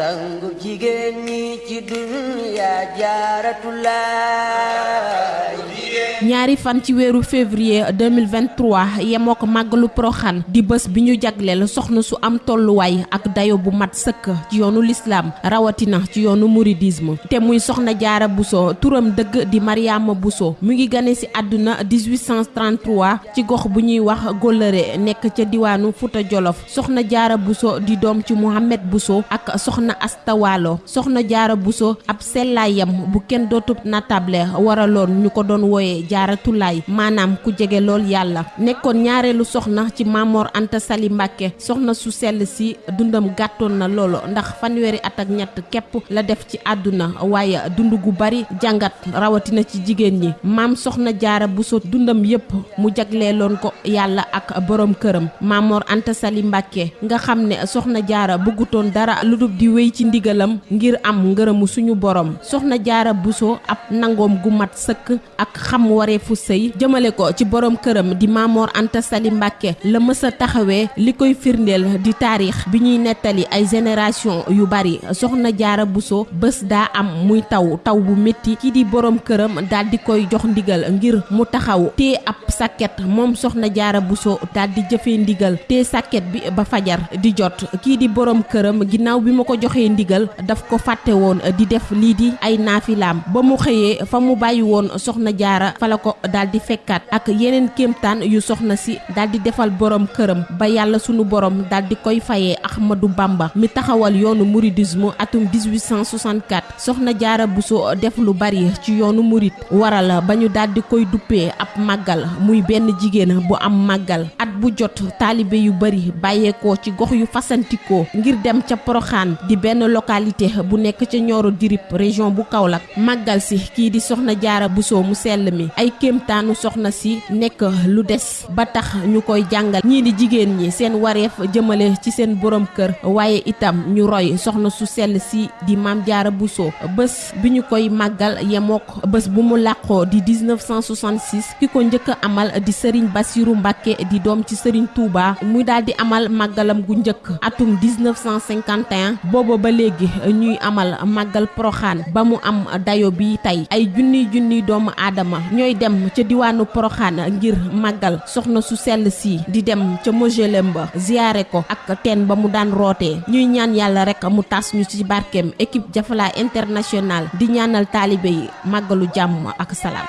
sangu jigéen ñi ci dunya jaaratulaay ñaari fan ci weeru février 2023 yemoo ko màggalu Poroxaan di bés bi ñu jagleel soxna su am tolluwaay ak dayo bu mat sëkk ci yoonu lislaam rawatina ci yoonu mouridisme. Te muy soxna jaara Bousso turam dëgg di Mariama Bousso mu ngi gane ci àdduna 1833 ci gox bu ñuy wax Góllëre nekk ca diwaanu Fuuta Jolof. Soxna jaara Bousso di doom ci Mohamed Bousso ak soxna Asta Waalo. Soxna jaara Bousso ab sellaayam bu kenn dootub natable waraloon ñu ko doon wooye jaaratulaay maanaam ku jege lool yàlla. Nekkoon ñaareelu soxna ci Mamor Anta Sali Mbàkke. Soxna su si dundam gàttoon na loolu ndax fanweeri at ak ñett képp la def ci àdduna. Waaye dund gu bari rawatina ci jigéen ñi. Maam soxna jaara Bousso dundam yépp mu jagleeloon ko ak borom këram. Mamor Anta Sali Mbàkke nga xam soxna jaara bëggutoon dara lu dul di wéy ci ndigalam ngir am ngërëmu suñu borom soxna jaara Bousso ab nangoom gu mat ak xam wareefu sëy jëmale ko ci borom këram di Mamor Anta Sali Mbàkke la mës a taxawee li koy firndeel di taarix bi ñuy nettali ay génération yu bari. Soxna jaara buso bés daa am muy taw taw bu métti kii di borom këram daal di koy jox ndigal ngir mu taxaw tee ab sàkket. Moom soxna jaara buso daal di jëfee ndigal tee sàkket bi ba fajar di jot. Kii di borom këram ginnaaw bi ma ko joxee ndigal daf ko fàtte woon di def lii di ay naafilaam. Ba mu xëyee fa mu bàyyi la ko daal di fekkaat ak yeneen kéemtaan yu soxna si daal di defal borom këram ba yàlla sunu borom daal di koy fayee Ahmadou Bamba mi taxawal yoonu mouridisme atum 1864 soxna jaara Bousso def lu bari ci yoonu murid waral ba ñu daal di koy duppee ab màggal muy benn jigéen bu am màggal. At bu jot taalibe yu bari bàyyeekoo ci gox yu fasantikoo ngir dem ca Poroxaan di benn localité bu nekk ca Nioro Dirip région bu Kaolack. Màggal si kii di soxna jaara Bousso mu sell mi ay kéemtaanu soxna si nekk lu des ba tax ñu koy jàngal ñii di jigéen ñi seen wareef jëmale ci seen borom kër waaye itam ñu roy soxna su sell si di maam jaara Bousso bés bi ñu koy màggal bu mu làqoo di 1966 ki ko amal di sëriñ Basiru Mbàkke di doom ci sëriñ Touba muy di amal màggalam gu njëkk atum 1951 booba ba léegi ñuy amal màggal Poroxaan ba mu am dayo bi tey. Ay junniy junniy doomu aadama ñooy dem ca diwaanu Poroxaan ngir màggal soxna su sell si di dem ca mojelem ba ziyaare ko ak teen ba mu daan rootee ñuy ñaan yàlla rek mu tas ñu ci barkeem équipe Jafala international di ñaanal taalibe yi màggalu jàmm ak salaam.